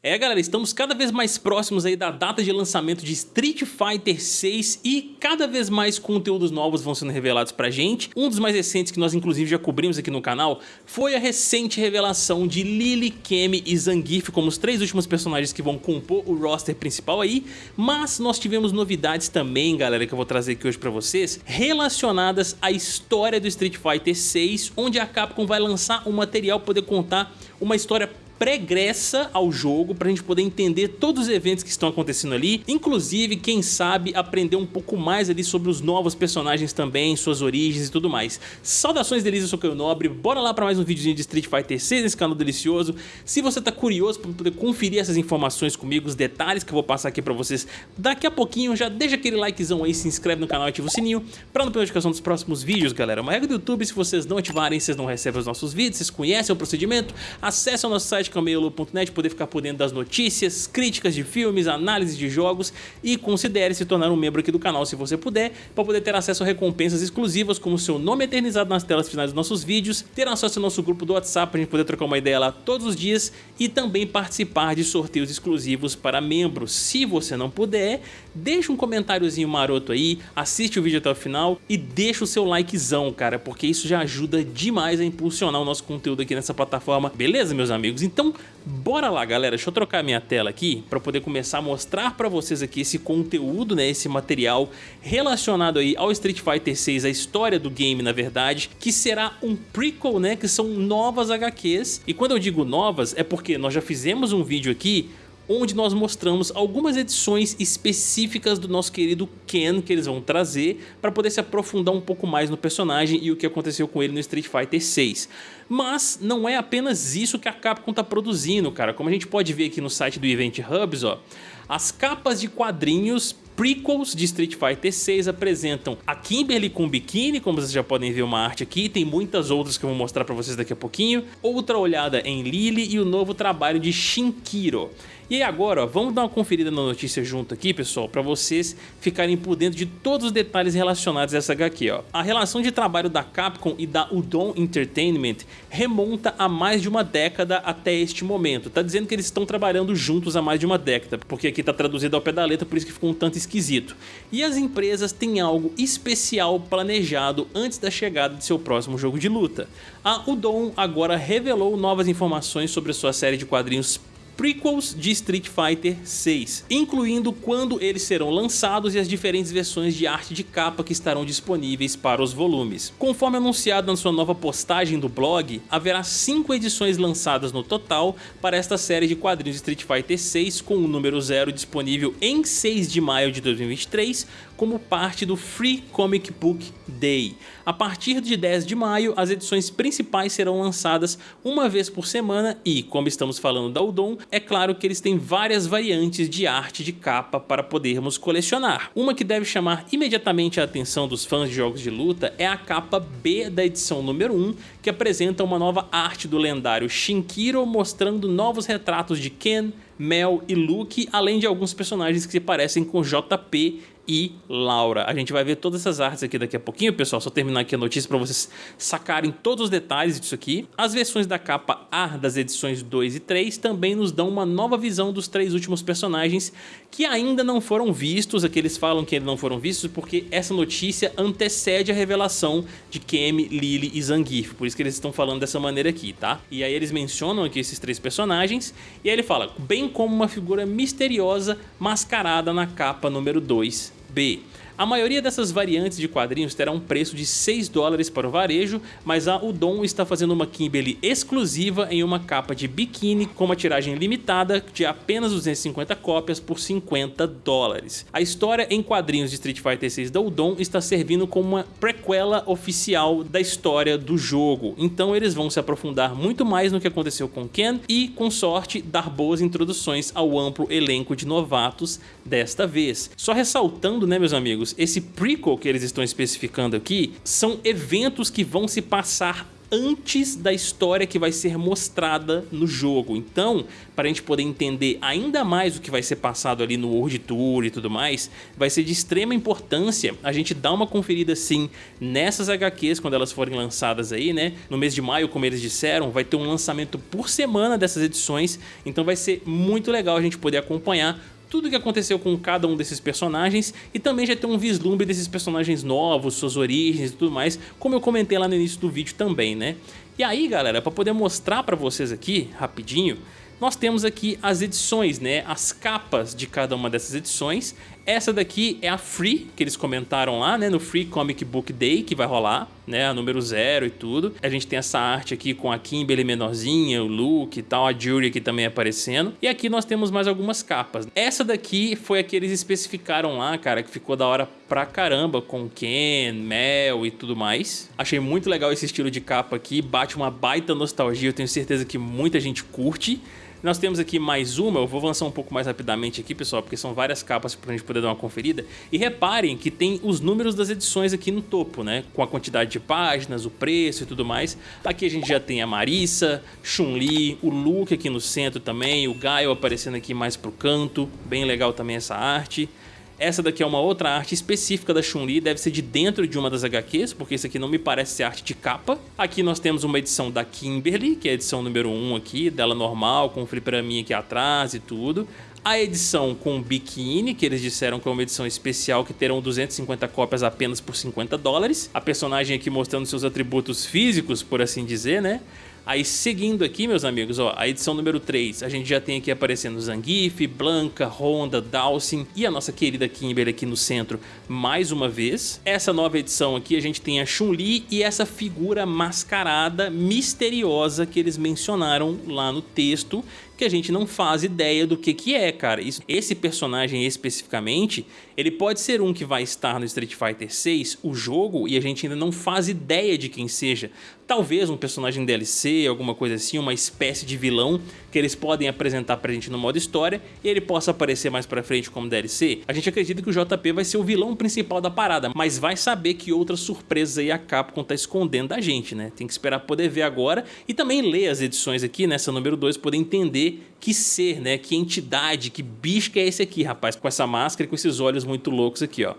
É galera, estamos cada vez mais próximos aí da data de lançamento de Street Fighter 6 e cada vez mais conteúdos novos vão sendo revelados pra gente. Um dos mais recentes que nós inclusive já cobrimos aqui no canal foi a recente revelação de Lily, Kemi e Zangief como os três últimos personagens que vão compor o roster principal aí, mas nós tivemos novidades também galera que eu vou trazer aqui hoje pra vocês relacionadas à história do Street Fighter 6 onde a Capcom vai lançar um material poder contar uma história pregressa ao jogo pra gente poder entender todos os eventos que estão acontecendo ali, inclusive, quem sabe, aprender um pouco mais ali sobre os novos personagens também, suas origens e tudo mais. Saudações delícias, eu sou Caio Nobre, bora lá pra mais um videozinho de Street Fighter 6 nesse canal delicioso. Se você tá curioso pra poder conferir essas informações comigo, os detalhes que eu vou passar aqui pra vocês daqui a pouquinho, já deixa aquele likezão aí, se inscreve no canal e ativa o sininho pra não perder a notificação dos próximos vídeos, galera. Uma regra do YouTube, se vocês não ativarem, vocês não recebem os nossos vídeos, vocês conhecem o procedimento, acesse o nosso site site camelo.net, poder ficar por dentro das notícias, críticas de filmes, análise de jogos e considere se tornar um membro aqui do canal se você puder, para poder ter acesso a recompensas exclusivas como seu nome eternizado nas telas finais dos nossos vídeos, ter acesso ao nosso grupo do WhatsApp para a gente poder trocar uma ideia lá todos os dias e também participar de sorteios exclusivos para membros. Se você não puder, deixa um comentáriozinho maroto aí, assiste o vídeo até o final e deixa o seu likezão, cara, porque isso já ajuda demais a impulsionar o nosso conteúdo aqui nessa plataforma, beleza, meus amigos? Então então, bora lá, galera. Deixa eu trocar minha tela aqui para poder começar a mostrar para vocês aqui esse conteúdo, né, esse material relacionado aí ao Street Fighter 6, a história do game, na verdade, que será um prequel, né, que são novas HQs. E quando eu digo novas, é porque nós já fizemos um vídeo aqui onde nós mostramos algumas edições específicas do nosso querido Ken que eles vão trazer para poder se aprofundar um pouco mais no personagem e o que aconteceu com ele no Street Fighter 6. Mas não é apenas isso que a Capcom está produzindo, cara. Como a gente pode ver aqui no site do Event Hubs, ó, as capas de quadrinhos prequels de Street Fighter 6 apresentam a Kimberly com biquíni, como vocês já podem ver uma arte aqui, tem muitas outras que eu vou mostrar para vocês daqui a pouquinho, outra olhada em Lily e o novo trabalho de Shinkiro. E agora, ó, vamos dar uma conferida na notícia junto aqui, pessoal, para vocês ficarem por dentro de todos os detalhes relacionados a essa HQ. Ó. A relação de trabalho da Capcom e da Udon Entertainment remonta a mais de uma década até este momento. Tá dizendo que eles estão trabalhando juntos há mais de uma década, porque aqui tá traduzido ao pé da letra, por isso que ficou um tanto esquisito. E as empresas têm algo especial planejado antes da chegada de seu próximo jogo de luta. A Udon agora revelou novas informações sobre sua série de quadrinhos prequels de Street Fighter 6, incluindo quando eles serão lançados e as diferentes versões de arte de capa que estarão disponíveis para os volumes. Conforme anunciado na sua nova postagem do blog, haverá 5 edições lançadas no total para esta série de quadrinhos de Street Fighter 6 com o número 0 disponível em 6 de maio de 2023 como parte do Free Comic Book Day. A partir de 10 de maio, as edições principais serão lançadas uma vez por semana e, como estamos falando da Udon, é claro que eles têm várias variantes de arte de capa para podermos colecionar. Uma que deve chamar imediatamente a atenção dos fãs de jogos de luta é a capa B da edição número 1, que apresenta uma nova arte do lendário Shinkiro mostrando novos retratos de Ken, Mel e Luke, além de alguns personagens que se parecem com JP e Laura. A gente vai ver todas essas artes aqui daqui a pouquinho, pessoal, só terminar aqui a notícia para vocês sacarem todos os detalhes disso aqui. As versões da capa A das edições 2 e 3 também nos dão uma nova visão dos três últimos personagens que ainda não foram vistos, aqui eles falam que ainda não foram vistos porque essa notícia antecede a revelação de Kemi, Lily e Zangief, por isso que eles estão falando dessa maneira aqui, tá? E aí eles mencionam aqui esses três personagens e aí ele fala, bem como uma figura misteriosa mascarada na capa número 2 B. A maioria dessas variantes de quadrinhos terá um preço de 6 dólares para o varejo, mas a Udon está fazendo uma Kimberly exclusiva em uma capa de biquíni com uma tiragem limitada de apenas 250 cópias por 50 dólares. A história em quadrinhos de Street Fighter 6 da Udon está servindo como uma prequela oficial da história do jogo, então eles vão se aprofundar muito mais no que aconteceu com Ken e, com sorte, dar boas introduções ao amplo elenco de novatos desta vez. Só ressaltando, né meus amigos, esse prequel que eles estão especificando aqui são eventos que vão se passar antes da história que vai ser mostrada no jogo. Então, para a gente poder entender ainda mais o que vai ser passado ali no World Tour e tudo mais, vai ser de extrema importância a gente dar uma conferida sim nessas HQs quando elas forem lançadas aí, né? No mês de maio, como eles disseram, vai ter um lançamento por semana dessas edições, então vai ser muito legal a gente poder acompanhar tudo o que aconteceu com cada um desses personagens e também já ter um vislumbre desses personagens novos, suas origens e tudo mais, como eu comentei lá no início do vídeo também, né? E aí, galera, para poder mostrar para vocês aqui, rapidinho, nós temos aqui as edições, né, as capas de cada uma dessas edições. Essa daqui é a Free, que eles comentaram lá, né, no Free Comic Book Day, que vai rolar, né, a número zero e tudo. A gente tem essa arte aqui com a Kimberly menorzinha, o Luke e tal, a Jury aqui também aparecendo. E aqui nós temos mais algumas capas. Essa daqui foi a que eles especificaram lá, cara, que ficou da hora pra caramba, com Ken, Mel e tudo mais. Achei muito legal esse estilo de capa aqui, bate uma baita nostalgia, eu tenho certeza que muita gente curte. Nós temos aqui mais uma, eu vou avançar um pouco mais rapidamente aqui, pessoal, porque são várias capas para a gente poder dar uma conferida. E reparem que tem os números das edições aqui no topo, né? Com a quantidade de páginas, o preço e tudo mais. Aqui a gente já tem a Marissa, Chun-Li, o Luke aqui no centro também, o Gaio aparecendo aqui mais pro canto, bem legal também essa arte. Essa daqui é uma outra arte específica da Chun-Li, deve ser de dentro de uma das HQs, porque isso aqui não me parece ser arte de capa. Aqui nós temos uma edição da Kimberly, que é a edição número 1 aqui, dela normal, com o fliperaminha aqui atrás e tudo. A edição com biquíni, que eles disseram que é uma edição especial que terão 250 cópias apenas por 50 dólares. A personagem aqui mostrando seus atributos físicos, por assim dizer, né? Aí seguindo aqui, meus amigos, ó, a edição número 3, a gente já tem aqui aparecendo Zangief, Blanca, Honda, Dawson e a nossa querida Kimberly aqui no centro mais uma vez. Essa nova edição aqui a gente tem a Chun-Li e essa figura mascarada misteriosa que eles mencionaram lá no texto que a gente não faz ideia do que que é, cara. Isso, esse personagem especificamente, ele pode ser um que vai estar no Street Fighter 6, o jogo, e a gente ainda não faz ideia de quem seja. Talvez um personagem DLC, alguma coisa assim, uma espécie de vilão que eles podem apresentar pra gente no modo história e ele possa aparecer mais pra frente como DLC. A gente acredita que o JP vai ser o vilão principal da parada, mas vai saber que outras surpresas aí a Capcom tá escondendo da gente, né? Tem que esperar poder ver agora e também ler as edições aqui, nessa número 2, poder entender que ser, né? Que entidade, que bicho que é esse aqui, rapaz, com essa máscara e com esses olhos muito loucos aqui, ó.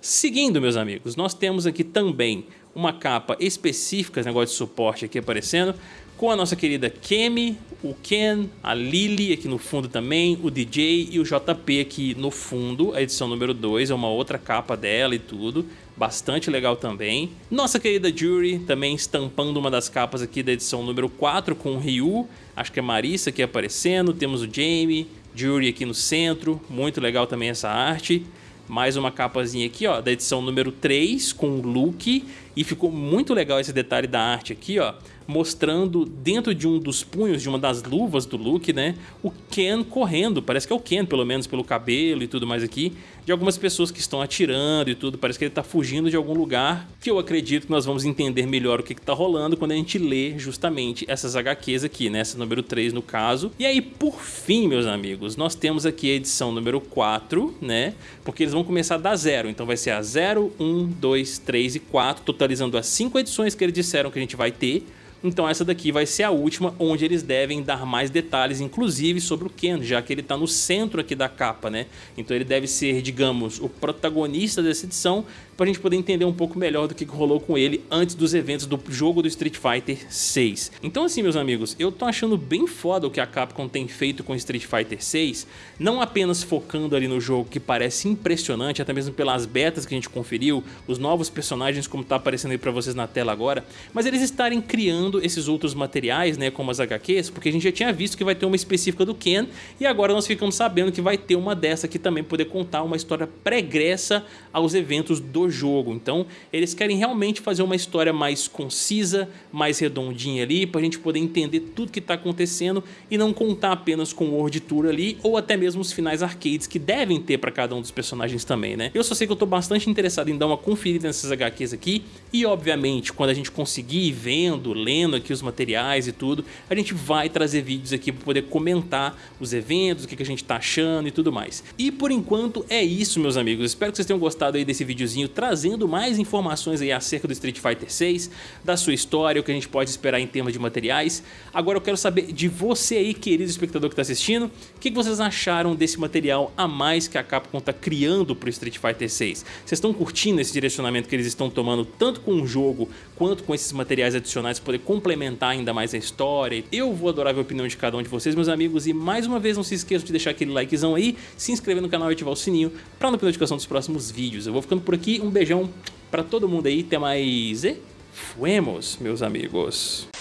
Seguindo, meus amigos, nós temos aqui também uma capa específica, esse negócio de suporte aqui aparecendo, com a nossa querida Kemi, o Ken, a Lily aqui no fundo também, o DJ e o JP aqui no fundo, a edição número 2, é uma outra capa dela e tudo, bastante legal também. Nossa querida Jury também estampando uma das capas aqui da edição número 4 com o Ryu, acho que é Marissa aqui aparecendo, temos o Jamie, Jury aqui no centro, muito legal também essa arte. Mais uma capazinha aqui, ó, da edição número 3 com o Luke e ficou muito legal esse detalhe da arte aqui, ó mostrando dentro de um dos punhos de uma das luvas do Luke, né, o Ken correndo, parece que é o Ken pelo menos pelo cabelo e tudo mais aqui, de algumas pessoas que estão atirando e tudo, parece que ele está fugindo de algum lugar, que eu acredito que nós vamos entender melhor o que está rolando quando a gente lê justamente essas HQs aqui, né, essa número 3 no caso. E aí, por fim, meus amigos, nós temos aqui a edição número 4, né, porque eles vão começar da zero, então vai ser a 0, 1, 2, 3 e 4, totalizando as 5 edições que eles disseram que a gente vai ter, então essa daqui vai ser a última, onde eles devem dar mais detalhes, inclusive sobre o Ken, já que ele está no centro aqui da capa, né? Então ele deve ser, digamos, o protagonista dessa edição, para a gente poder entender um pouco melhor do que rolou com ele antes dos eventos do jogo do Street Fighter 6. Então assim, meus amigos, eu tô achando bem foda o que a Capcom tem feito com Street Fighter 6, não apenas focando ali no jogo que parece impressionante, até mesmo pelas betas que a gente conferiu, os novos personagens como tá aparecendo aí para vocês na tela agora, mas eles estarem criando esses outros materiais, né, como as HQs, porque a gente já tinha visto que vai ter uma específica do Ken, e agora nós ficamos sabendo que vai ter uma dessa aqui também, poder contar uma história pregressa aos eventos do jogo. Então eles querem realmente fazer uma história mais concisa, mais redondinha ali, para a gente poder entender tudo que está acontecendo e não contar apenas com o World Tour ali, ou até mesmo os finais arcades que devem ter para cada um dos personagens também, né? Eu só sei que eu estou bastante interessado em dar uma conferida nessas HQs aqui, e obviamente quando a gente conseguir ir vendo, lendo, lendo aqui os materiais e tudo, a gente vai trazer vídeos aqui para poder comentar os eventos, o que, a gente tá achando e tudo mais. E por enquanto é isso, meus amigos. Espero que vocês tenham gostado aí desse videozinho trazendo mais informações aí acerca do Street Fighter 6, da sua história, o que a gente pode esperar em termos de materiais. Agora eu quero saber de você aí, querido espectador que está assistindo, o que, que vocês acharam desse material a mais que a Capcom está criando para o Street Fighter 6? Vocês estão curtindo esse direcionamento que eles estão tomando tanto com o jogo quanto com esses materiais adicionais para poder complementar ainda mais a história? Eu vou adorar ver a opinião de cada um de vocês, meus amigos, e mais uma vez não se esqueçam de deixar aquele likezão aí, se inscrever no canal e ativar o sininho para não perder notificação dos próximos vídeos. Eu vou ficando por aqui, um beijão para todo mundo aí, até mais e fuemos, meus amigos.